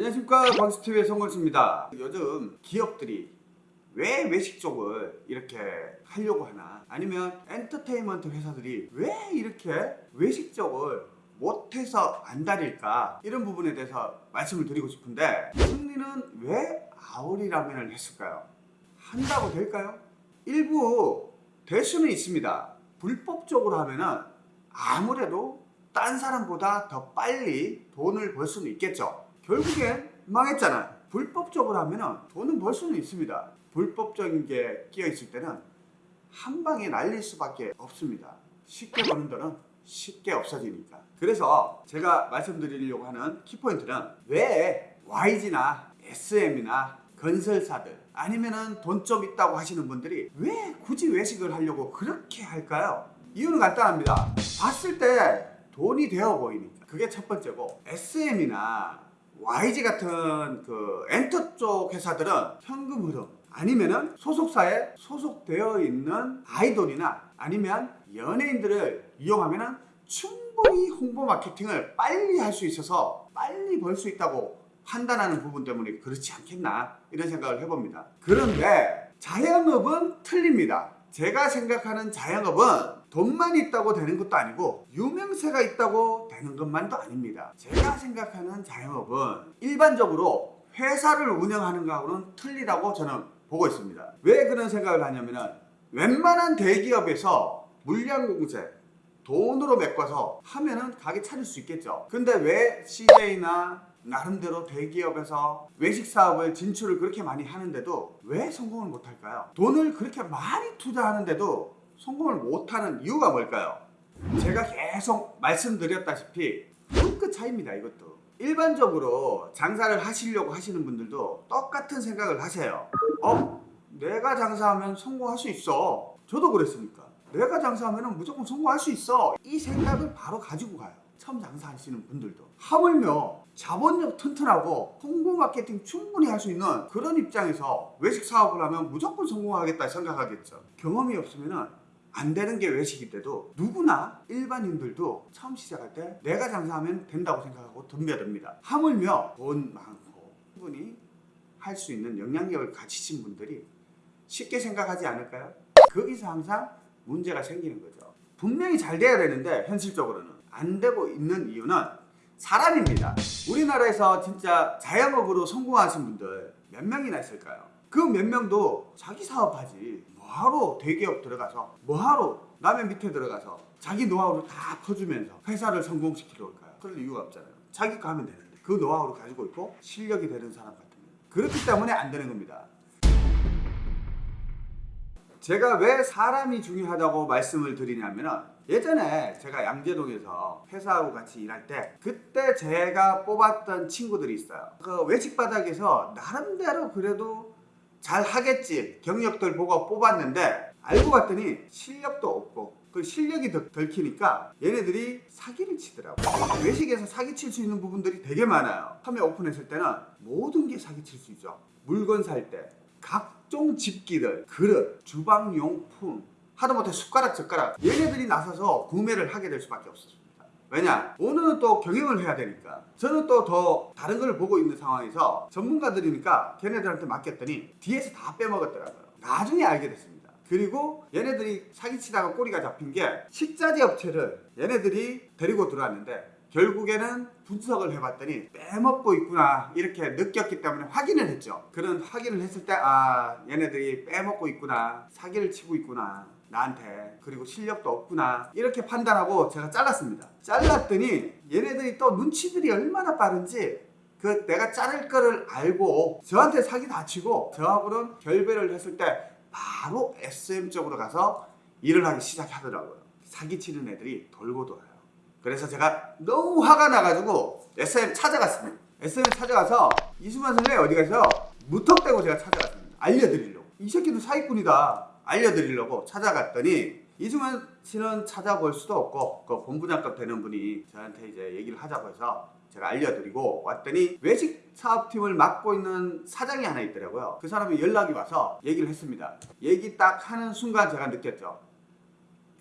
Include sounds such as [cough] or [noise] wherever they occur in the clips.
안녕하십니까 광수TV의 송건수입니다. 요즘 기업들이 왜 외식 쪽을 이렇게 하려고 하나? 아니면 엔터테인먼트 회사들이 왜 이렇게 외식 쪽을 못해서 안 다닐까? 이런 부분에 대해서 말씀을 드리고 싶은데 승리는 왜 아오리 라면을 했을까요? 한다고 될까요? 일부 될 수는 있습니다. 불법적으로 하면은 아무래도 딴 사람보다 더 빨리 돈을 벌 수는 있겠죠 결국엔 망했잖아요 불법적으로 하면은 돈은 벌 수는 있습니다. 불법적인 게 끼어 있을 때는 한 방에 날릴 수밖에 없습니다. 쉽게 버는 돈은 쉽게 없어지니까 그래서 제가 말씀드리려고 하는 키포인트는 왜 YG나 SM이나 건설사들 아니면은 돈 좀 있다고 하시는 분들이 왜 굳이 외식을 하려고 그렇게 할까요? 이유는 간단합니다. 봤을 때 돈이 되어 보이니까. 그게 첫 번째고 SM이나 YG 같은 그 엔터 쪽 회사들은 현금 흐름 아니면은 소속사에 소속되어 있는 아이돌이나 아니면 연예인들을 이용하면은 충분히 홍보 마케팅을 빨리 할 수 있어서 빨리 벌 수 있다고 판단하는 부분 때문에 그렇지 않겠나 이런 생각을 해봅니다. 그런데 자영업은 틀립니다. 제가 생각하는 자영업은 돈만 있다고 되는 것도 아니고 유명세가 있다고 되는 것만도 아닙니다 제가 생각하는 자영업은 일반적으로 회사를 운영하는 거하고는 틀리다고 저는 보고 있습니다 왜 그런 생각을 하냐면 웬만한 대기업에서 물량 공세 돈으로 메꿔서 하면은 가게 차릴 수 있겠죠 근데 왜 CJ나 나름대로 대기업에서 외식 사업을 진출을 그렇게 많이 하는데도 왜 성공을 못할까요? 돈을 그렇게 많이 투자하는데도 성공을 못하는 이유가 뭘까요? 제가 계속 말씀드렸다시피 한끗 차이입니다 이것도. 일반적으로 장사를 하시려고 하시는 분들도 똑같은 생각을 하세요. 어? 내가 장사하면 성공할 수 있어. 저도 그랬으니까. 내가 장사하면 무조건 성공할 수 있어. 이 생각을 바로 가지고 가요. 처음 장사하시는 분들도. 하물며 자본력 튼튼하고 홍보 마케팅 충분히 할 수 있는 그런 입장에서 외식 사업을 하면 무조건 성공하겠다 생각하겠죠. 경험이 없으면 안 되는 게 외식인데도 누구나 일반인들도 처음 시작할 때 내가 장사하면 된다고 생각하고 덤벼듭니다 하물며 돈 많고 충분히 할 수 있는 영향력을 가지신 분들이 쉽게 생각하지 않을까요? 거기서 항상 문제가 생기는 거죠 분명히 잘 돼야 되는데 현실적으로는 안 되고 있는 이유는 사람입니다 우리나라에서 진짜 자영업으로 성공하신 분들 몇 명이나 있을까요? 그 몇 명도 자기 사업하지 뭐하러 대기업 들어가서 뭐하러 남의 밑에 들어가서 자기 노하우를 다 퍼주면서 회사를 성공시키러 올까요? 그럴 이유가 없잖아요. 자기가 하면 되는데 그 노하우를 가지고 있고 실력이 되는 사람 같으면. 그렇기 때문에 안 되는 겁니다. 제가 왜 사람이 중요하다고 말씀을 드리냐면 예전에 제가 양재동에서 회사하고 같이 일할 때 그때 제가 뽑았던 친구들이 있어요. 그 외식바닥에서 나름대로 그래도 잘 하겠지. 경력들 보고 뽑았는데 알고 봤더니 실력도 없고 그 실력이 덜, 덜 키니까 얘네들이 사기를 치더라고요 외식에서 사기칠 수 있는 부분들이 되게 많아요. 처음에 오픈했을 때는 모든 게 사기칠 수 있죠. 물건 살 때 각종 집기들, 그릇, 주방용품 하다못해 숟가락, 젓가락. 얘네들이 나서서 구매를 하게 될 수밖에 없었습니다. 왜냐? 오늘은 또 경영을 해야 되니까 저는 또 더 다른 걸 보고 있는 상황에서 전문가들이니까 걔네들한테 맡겼더니 뒤에서 다 빼먹었더라고요. 나중에 알게 됐습니다. 그리고 얘네들이 사기치다가 꼬리가 잡힌 게 식자재 업체를 얘네들이 데리고 들어왔는데 결국에는 분석을 해봤더니 빼먹고 있구나 이렇게 느꼈기 때문에 확인을 했죠. 그런 확인을 했을 때 아 얘네들이 빼먹고 있구나 사기를 치고 있구나 나한테 그리고 실력도 없구나 이렇게 판단하고 제가 잘랐습니다. 잘랐더니 얘네들이 또 눈치들이 얼마나 빠른지 그 내가 자를 거를 알고 저한테 사기 다 치고 저하고는 결별을 했을 때 바로 SM 쪽으로 가서 일을 하기 시작하더라고요. 사기치는 애들이 돌고 돌아요 그래서 제가 너무 화가 나가지고 SM 찾아갔습니다. SM 찾아가서 이수만 선생님 어디 가세요? 무턱대고 제가 찾아갔습니다. 알려드리려고. 이 새끼도 사기꾼이다. 알려드리려고 찾아갔더니 이수만 씨는 찾아볼 수도 없고 그 본부장급 되는 분이 저한테 이제 얘기를 하자고 해서 제가 알려드리고 왔더니 외식 사업팀을 맡고 있는 사장이 하나 있더라고요. 그 사람이 연락이 와서 얘기를 했습니다. 얘기 딱 하는 순간 제가 느꼈죠.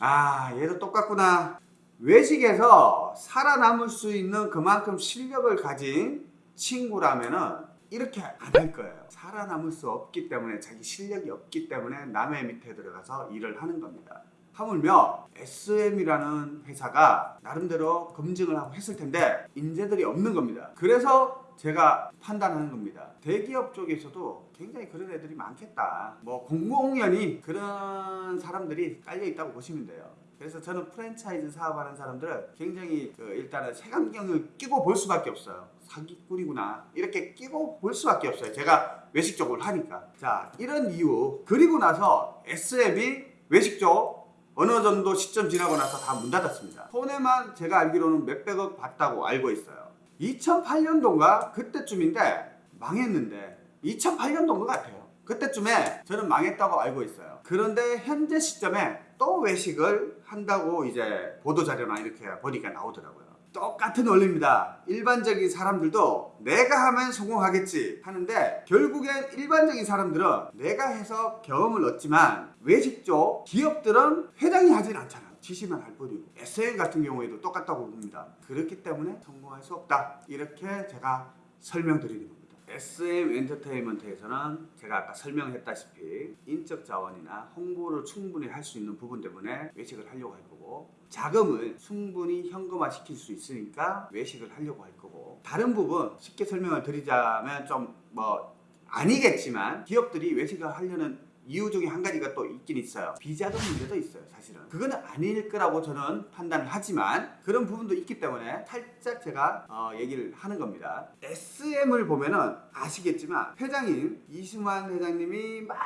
아 얘도 똑같구나. 외식에서 살아남을 수 있는 그만큼 실력을 가진 친구라면은 이렇게 안 할 거예요. 살아남을 수 없기 때문에 자기 실력이 없기 때문에 남의 밑에 들어가서 일을 하는 겁니다. 하물며 SM이라는 회사가 나름대로 검증을 하고 했을 텐데 인재들이 없는 겁니다. 그래서 제가 판단하는 겁니다. 대기업 쪽에서도 굉장히 그런 애들이 많겠다. 뭐 공공연히 그런 사람들이 깔려 있다고 보시면 돼요. 그래서 저는 프랜차이즈 사업하는 사람들을 굉장히 그 일단은 색안경을 끼고 볼 수밖에 없어요. 사기꾼이구나 이렇게 끼고 볼 수밖에 없어요. 제가 외식 쪽을 하니까. 자 이런 이유 그리고 나서 SM이 외식 쪽 어느 정도 시점 지나고 나서 다 문 닫았습니다. 손해만 제가 알기로는 몇백억 봤다고 알고 있어요. 2008년도인가 그때쯤인데 망했는데 2008년도인 것 같아요. 그때쯤에 저는 망했다고 알고 있어요. 그런데 현재 시점에 또 외식을 한다고 이제 보도자료나 이렇게 보니까 나오더라고요. 똑같은 원리입니다. 일반적인 사람들도 내가 하면 성공하겠지 하는데 결국엔 일반적인 사람들은 내가 해서 경험을 얻지만 외식 쪽 기업들은 회장이 하진 않잖아요. 지시만 할 뿐이고 SM 같은 경우에도 똑같다고 봅니다. 그렇기 때문에 성공할 수 없다. 이렇게 제가 설명드리는 겁니다. SM 엔터테인먼트에서는 제가 아까 설명했다시피 인적 자원이나 홍보를 충분히 할 수 있는 부분 때문에 외식을 하려고 할 거고 자금을 충분히 현금화 시킬 수 있으니까 외식을 하려고 할 거고. 다른 부분 쉽게 설명을 드리자면 좀 뭐 아니겠지만 기업들이 외식을 하려는 이유 중에 한 가지가 또 있긴 있어요. 비자금 문제도 있어요, 사실은. 그거는 아닐 거라고 저는 판단을 하지만 그런 부분도 있기 때문에 살짝 제가 어, 얘기를 하는 겁니다. SM을 보면은 아시겠지만 회장인 이승환 회장님이 막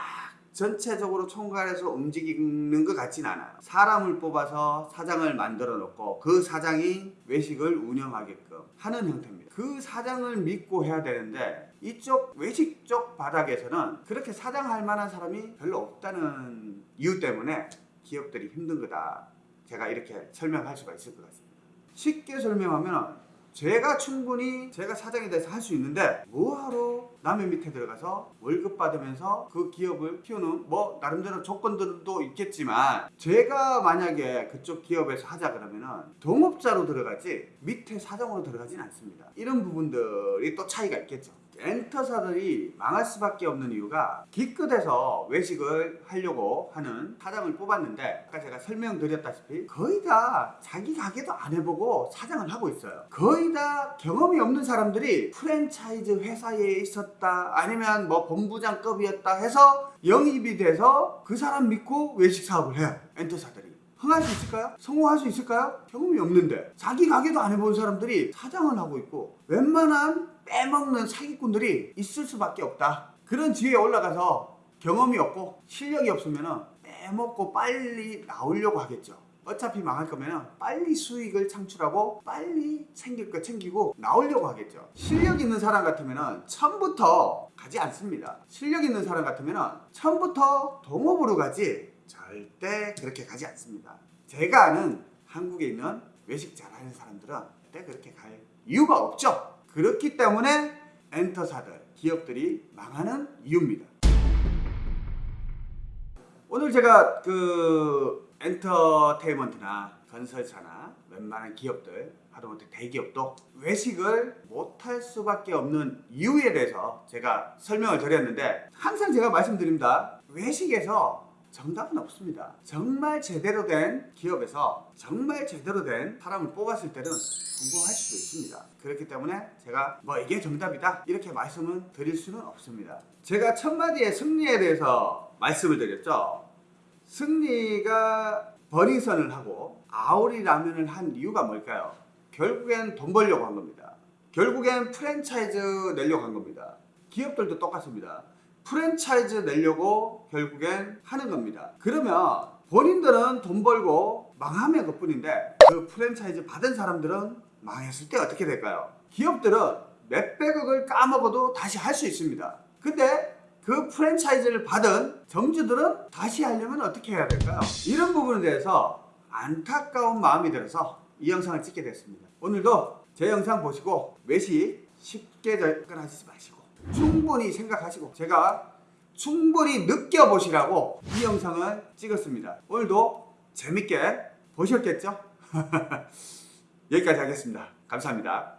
전체적으로 총괄해서 움직이는 것 같진 않아요. 사람을 뽑아서 사장을 만들어 놓고 그 사장이 외식을 운영하게끔 하는 형태입니다. 그 사장을 믿고 해야 되는데 이쪽 외식 쪽 바닥에서는 그렇게 사장할 만한 사람이 별로 없다는 이유 때문에 기업들이 힘든 거다. 제가 이렇게 설명할 수가 있을 것 같습니다. 쉽게 설명하면 제가 충분히 제가 사장에 대해서 할 수 있는데 뭐하러 남의 밑에 들어가서 월급 받으면서 그 기업을 키우는 뭐 나름대로 조건들도 있겠지만 제가 만약에 그쪽 기업에서 하자 그러면은 동업자로 들어가지 밑에 사장으로 들어가진 않습니다. 이런 부분들이 또 차이가 있겠죠. 엔터사들이 망할 수밖에 없는 이유가 기껏해서 외식을 하려고 하는 사장을 뽑았는데 아까 제가 설명드렸다시피 거의 다 자기 가게도 안 해보고 사장을 하고 있어요. 거의 다 경험이 없는 사람들이 프랜차이즈 회사에 있었다 아니면 뭐 본부장급이었다 해서 영입이 돼서 그 사람 믿고 외식 사업을 해요. 엔터사들이 흥할 수 있을까요? 성공할 수 있을까요? 경험이 없는데. 자기 가게도 안 해본 사람들이 사장을 하고 있고 웬만한 빼먹는 사기꾼들이 있을 수밖에 없다. 그런 지위에 올라가서 경험이 없고 실력이 없으면 빼먹고 빨리 나오려고 하겠죠. 어차피 망할 거면 빨리 수익을 창출하고 빨리 챙길 거 챙기고 나오려고 하겠죠. 실력 있는 사람 같으면 처음부터 가지 않습니다. 실력 있는 사람 같으면 처음부터 동업으로 가지 절대 그렇게 가지 않습니다. 제가 아는 한국에 있는 외식 잘하는 사람들은 절대 그렇게 갈 이유가 없죠. 그렇기 때문에 엔터사들, 기업들이 망하는 이유입니다. 오늘 제가 그 엔터테인먼트나 건설사나 웬만한 기업들 하다못해 대기업도 외식을 못할 수밖에 없는 이유에 대해서 제가 설명을 드렸는데 항상 제가 말씀드립니다. 외식에서 정답은 없습니다. 정말 제대로 된 기업에서 정말 제대로 된 사람을 뽑았을 때는 성공할 수도 있습니다. 그렇기 때문에 제가 뭐 이게 정답이다 이렇게 말씀은 드릴 수는 없습니다. 제가 첫 마디의 승리에 대해서 말씀을 드렸죠. 승리가 버닝썬을 하고 아오리 라면을 한 이유가 뭘까요? 결국엔 돈 벌려고 한 겁니다. 결국엔 프랜차이즈 내려고 한 겁니다. 기업들도 똑같습니다. 프랜차이즈 내려고 결국엔 하는 겁니다. 그러면 본인들은 돈 벌고 망하면 그뿐인데 그 프랜차이즈 받은 사람들은 망했을 때 어떻게 될까요? 기업들은 몇백억을 까먹어도 다시 할 수 있습니다. 근데 그 프랜차이즈를 받은 정주들은 다시 하려면 어떻게 해야 될까요? 이런 부분에 대해서 안타까운 마음이 들어서 이 영상을 찍게 됐습니다. 오늘도 제 영상 보시고 외식 쉽게 접근하시지 마시고 충분히 생각하시고 제가 충분히 느껴보시라고 이 영상을 찍었습니다. 오늘도 재밌게 보셨겠죠? [laughs] 여기까지 하겠습니다. 감사합니다.